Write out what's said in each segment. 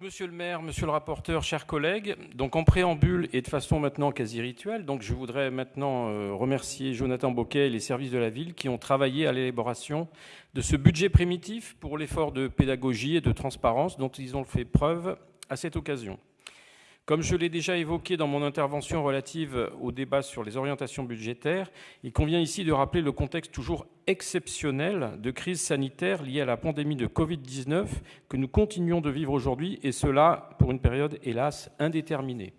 Monsieur le maire, monsieur le rapporteur, chers collègues, donc en préambule et de façon maintenant quasi rituelle, je voudrais maintenant euh, remercier Jonathan Boquet et les services de la ville qui ont travaillé à l'élaboration de ce budget primitif pour l'effort de pédagogie et de transparence dont ils ont fait preuve à cette occasion. Comme je l'ai déjà évoqué dans mon intervention relative au débat sur les orientations budgétaires, il convient ici de rappeler le contexte toujours exceptionnel de crise sanitaire liée à la pandémie de Covid-19 que nous continuons de vivre aujourd'hui, et cela pour une période, hélas, indéterminée.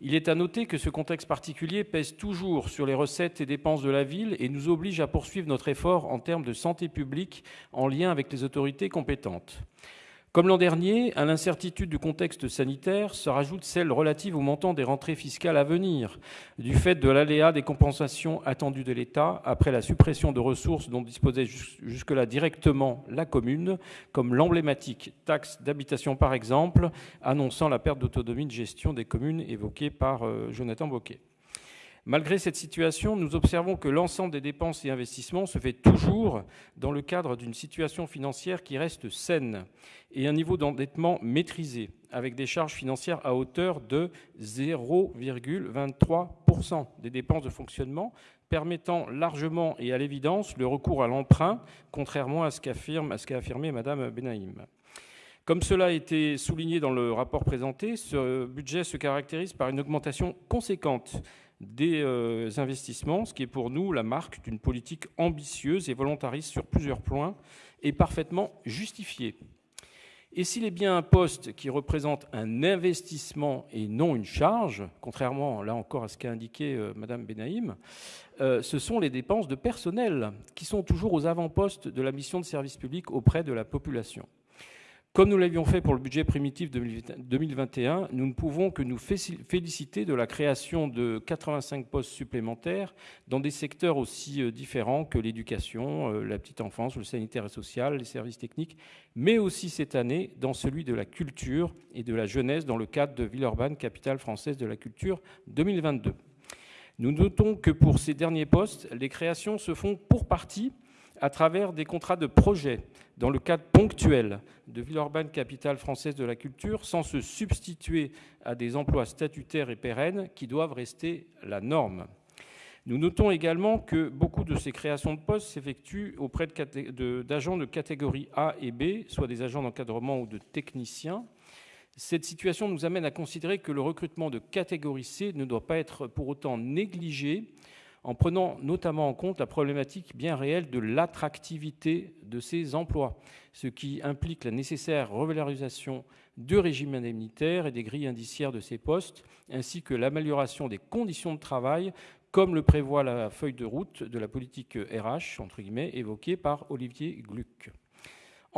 Il est à noter que ce contexte particulier pèse toujours sur les recettes et dépenses de la ville et nous oblige à poursuivre notre effort en termes de santé publique en lien avec les autorités compétentes. Comme l'an dernier, à l'incertitude du contexte sanitaire se rajoute celle relative au montant des rentrées fiscales à venir, du fait de l'aléa des compensations attendues de l'État après la suppression de ressources dont disposait jusque-là directement la commune, comme l'emblématique taxe d'habitation par exemple, annonçant la perte d'autonomie de gestion des communes évoquée par euh, Jonathan Boquet. Malgré cette situation, nous observons que l'ensemble des dépenses et investissements se fait toujours dans le cadre d'une situation financière qui reste saine et un niveau d'endettement maîtrisé, avec des charges financières à hauteur de 0,23% des dépenses de fonctionnement, permettant largement et à l'évidence le recours à l'emprunt, contrairement à ce qu'a affirmé Mme Benaïm. Comme cela a été souligné dans le rapport présenté, ce budget se caractérise par une augmentation conséquente des euh, investissements, ce qui est pour nous la marque d'une politique ambitieuse et volontariste sur plusieurs points et parfaitement justifiée. Et s'il est bien un poste qui représente un investissement et non une charge, contrairement là encore à ce qu'a indiqué euh, Mme Benaïm, euh, ce sont les dépenses de personnel qui sont toujours aux avant-postes de la mission de service public auprès de la population. Comme nous l'avions fait pour le budget primitif 2021, nous ne pouvons que nous féliciter de la création de 85 postes supplémentaires dans des secteurs aussi euh, différents que l'éducation, euh, la petite enfance, le sanitaire et social, les services techniques, mais aussi cette année dans celui de la culture et de la jeunesse dans le cadre de Villeurbanne, capitale française de la culture 2022. Nous notons que pour ces derniers postes, les créations se font pour partie à travers des contrats de projet dans le cadre ponctuel de Villeurbanne, capitale française de la culture, sans se substituer à des emplois statutaires et pérennes qui doivent rester la norme. Nous notons également que beaucoup de ces créations de postes s'effectuent auprès d'agents de, de catégorie A et B, soit des agents d'encadrement ou de techniciens. Cette situation nous amène à considérer que le recrutement de catégorie C ne doit pas être pour autant négligé en prenant notamment en compte la problématique bien réelle de l'attractivité de ces emplois, ce qui implique la nécessaire revalorisation du régime indemnitaire et des grilles indiciaires de ces postes, ainsi que l'amélioration des conditions de travail, comme le prévoit la feuille de route de la politique RH, entre guillemets, évoquée par Olivier Gluck.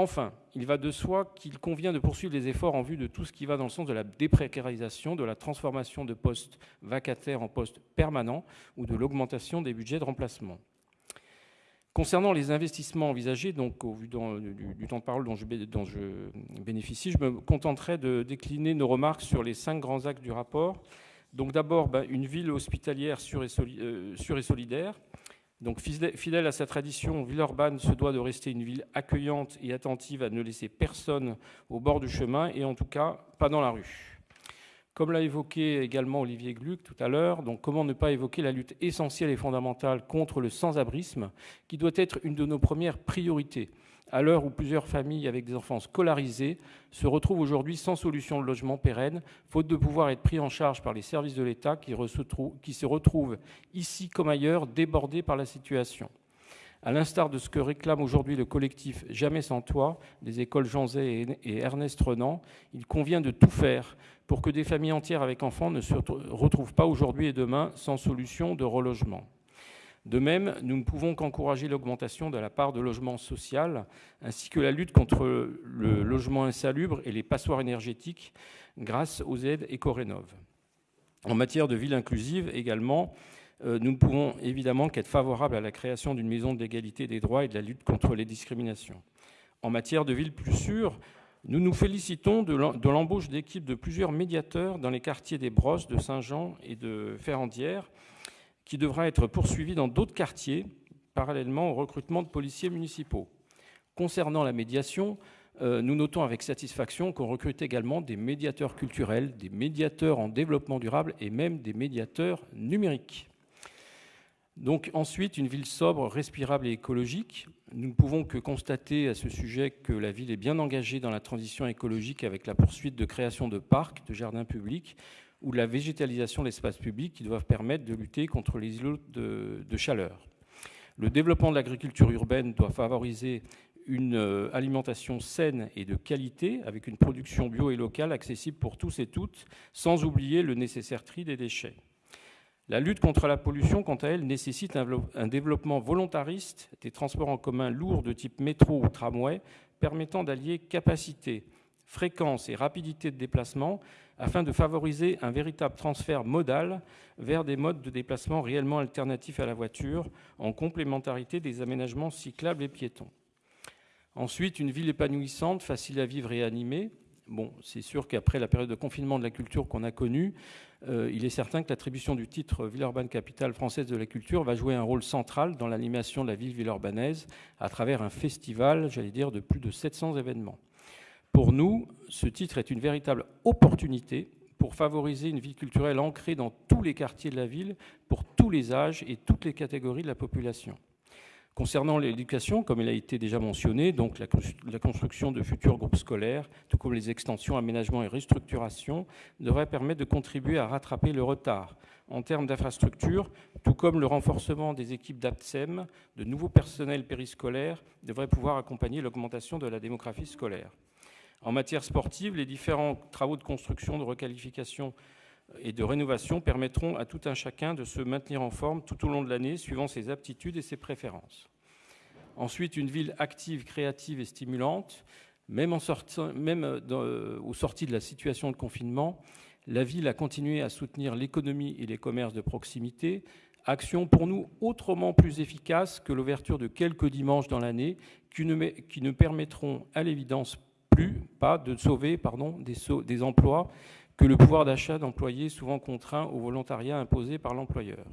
Enfin, il va de soi qu'il convient de poursuivre les efforts en vue de tout ce qui va dans le sens de la déprécarisation, de la transformation de postes vacataires en postes permanents ou de l'augmentation des budgets de remplacement. Concernant les investissements envisagés, donc au vu du, temps de parole dont je, bénéficie, je me contenterai de décliner nos remarques sur les cinq grands axes du rapport. Donc d'abord, ben, une ville hospitalière sûre et, euh, et solidaire, donc, fidèle à sa tradition, Villeurbanne se doit de rester une ville accueillante et attentive à ne laisser personne au bord du chemin et en tout cas pas dans la rue. Comme l'a évoqué également Olivier Gluck tout à l'heure, donc comment ne pas évoquer la lutte essentielle et fondamentale contre le sans-abrisme, qui doit être une de nos premières priorités? À l'heure où plusieurs familles avec des enfants scolarisés se retrouvent aujourd'hui sans solution de logement pérenne, faute de pouvoir être pris en charge par les services de l'État qui, se retrouvent ici comme ailleurs débordés par la situation. À l'instar de ce que réclame aujourd'hui le collectif Jamais sans toit des écoles Jean Zay et Ernest Renan, il convient de tout faire pour que des familles entières avec enfants ne se retrouvent pas aujourd'hui et demain sans solution de relogement. De même, nous ne pouvons qu'encourager l'augmentation de la part de logement social, ainsi que la lutte contre le logement insalubre et les passoires énergétiques grâce aux aides éco-rénov. En matière de ville inclusive également, euh, nous ne pouvons évidemment qu'être favorables à la création d'une maison de l'égalité des droits et de la lutte contre les discriminations. En matière de ville plus sûre, nous nous félicitons de l'embauche d'équipes de plusieurs médiateurs dans les quartiers des Brosses, de Saint-Jean et de Ferrandière, qui devra être poursuivi dans d'autres quartiers, parallèlement au recrutement de policiers municipaux. Concernant la médiation, euh, nous notons avec satisfaction qu'on recrute également des médiateurs culturels, des médiateurs en développement durable et même des médiateurs numériques. Donc ensuite, une ville sobre, respirable et écologique. Nous ne pouvons que constater à ce sujet que la ville est bien engagée dans la transition écologique avec la poursuite de création de parcs, de jardins publics ou la végétalisation de l'espace public qui doivent permettre de lutter contre les îlots de, de chaleur. Le développement de l'agriculture urbaine doit favoriser une euh, alimentation saine et de qualité, avec une production bio et locale accessible pour tous et toutes, sans oublier le nécessaire tri des déchets. La lutte contre la pollution, quant à elle, nécessite un développement volontariste des transports en commun lourds de type métro ou tramway, permettant d'allier capacité, fréquence et rapidité de déplacement afin de favoriser un véritable transfert modal vers des modes de déplacement réellement alternatifs à la voiture, en complémentarité des aménagements cyclables et piétons. Ensuite, une ville épanouissante, facile à vivre et animée, Bon, c'est sûr qu'après la période de confinement de la culture qu'on a connue, euh, il est certain que l'attribution du titre Villeurbanne capitale française de la culture va jouer un rôle central dans l'animation de la ville villeurbanaise à travers un festival, j'allais dire, de plus de 700 événements. Pour nous, ce titre est une véritable opportunité pour favoriser une vie culturelle ancrée dans tous les quartiers de la ville, pour tous les âges et toutes les catégories de la population. Concernant l'éducation, comme il a été déjà mentionné, donc la, construction de futurs groupes scolaires, tout comme les extensions, aménagements et restructurations, devraient permettre de contribuer à rattraper le retard en termes d'infrastructures, tout comme le renforcement des équipes d'APSEM, de nouveaux personnels périscolaires devraient pouvoir accompagner l'augmentation de la démographie scolaire. En matière sportive, les différents travaux de construction, de requalification et de rénovation permettront à tout un chacun de se maintenir en forme tout au long de l'année, suivant ses aptitudes et ses préférences. Ensuite, une ville active, créative et stimulante. Même, en même euh, aux sorties de la situation de confinement, la ville a continué à soutenir l'économie et les commerces de proximité, action pour nous autrement plus efficace que l'ouverture de quelques dimanches dans l'année qui ne, qui ne permettront à l'évidence plus pas de sauver des, des emplois que le pouvoir d'achat d'employés souvent contraint au volontariat imposé par l'employeur.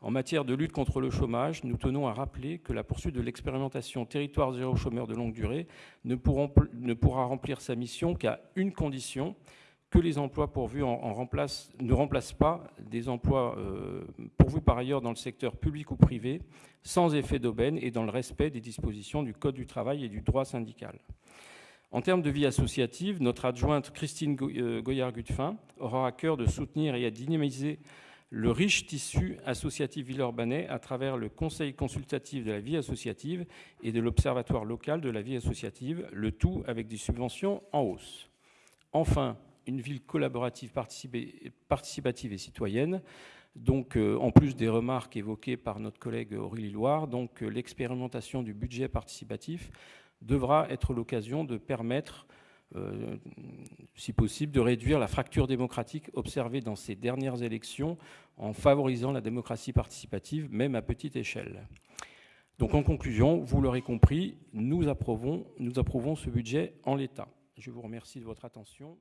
En matière de lutte contre le chômage, nous tenons à rappeler que la poursuite de l'expérimentation territoire zéro chômeur de longue durée ne, pourra remplir sa mission qu'à une condition, que les emplois pourvus en, ne remplacent pas des emplois euh, pourvus par ailleurs dans le secteur public ou privé, sans effet d'aubaine et dans le respect des dispositions du Code du travail et du droit syndical. En termes de vie associative, notre adjointe Christine euh, Goyard-Gutfin aura à cœur de soutenir et à dynamiser le riche tissu associatif villeurbanais à travers le Conseil consultatif de la vie associative et de l'Observatoire local de la vie associative, le tout avec des subventions en hausse. Enfin, une ville collaborative, participative et citoyenne. Donc, euh, en plus des remarques évoquées par notre collègue Aurélie Loire, donc euh, l'expérimentation du budget participatif devra être l'occasion de permettre, euh, si possible, de réduire la fracture démocratique observée dans ces dernières élections en favorisant la démocratie participative, même à petite échelle. Donc en conclusion, vous l'aurez compris, nous approuvons, nous approuvons ce budget en l'état. Je vous remercie de votre attention.